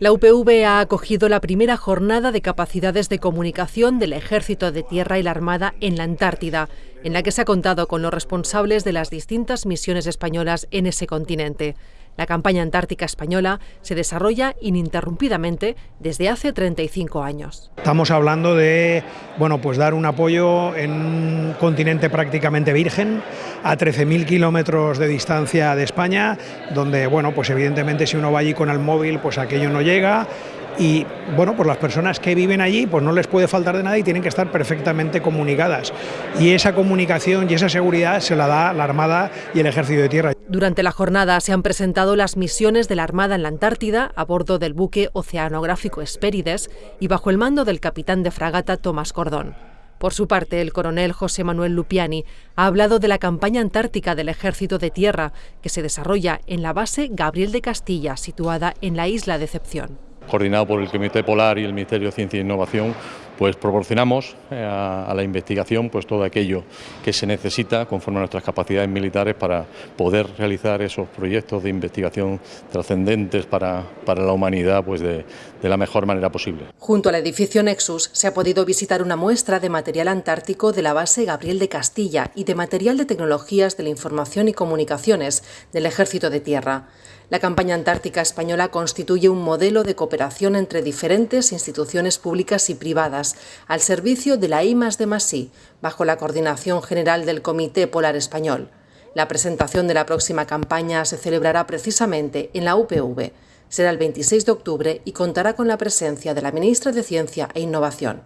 La UPV ha acogido la primera jornada de capacidades de comunicación del Ejército de Tierra y la Armada en la Antártida, en la que se ha contado con los responsables de las distintas misiones españolas en ese continente. La campaña antártica española se desarrolla ininterrumpidamente desde hace 35 años. Estamos hablando de bueno, pues dar un apoyo en un continente prácticamente virgen, a 13.000 kilómetros de distancia de España, donde bueno, pues evidentemente si uno va allí con el móvil, pues aquello no llega y bueno, pues las personas que viven allí pues no les puede faltar de nada y tienen que estar perfectamente comunicadas. Y esa comunicación y esa seguridad se la da la Armada y el Ejército de Tierra. Durante la jornada se han presentado las misiones de la Armada en la Antártida a bordo del buque oceanográfico Espérides y bajo el mando del capitán de fragata Tomás Cordón. Por su parte, el coronel José Manuel Lupiani ha hablado de la campaña antártica del Ejército de Tierra, que se desarrolla en la base Gabriel de Castilla, situada en la isla de Decepción. Coordinado por el Comité Polar y el Ministerio de Ciencia e Innovación, pues proporcionamos eh, a, la investigación pues todo aquello que se necesita conforme a nuestras capacidades militares para poder realizar esos proyectos de investigación trascendentes para, para la humanidad pues de, de la mejor manera posible. Junto al edificio Nexus se ha podido visitar una muestra de material antártico de la base Gabriel de Castilla y de material de tecnologías de la información y comunicaciones del Ejército de Tierra. La campaña antártica española constituye un modelo de cooperación entre diferentes instituciones públicas y privadas al servicio de la I de Masí, bajo la coordinación general del Comité Polar Español. La presentación de la próxima campaña se celebrará precisamente en la UPV. Será el 26 de octubre y contará con la presencia de la ministra de Ciencia e Innovación.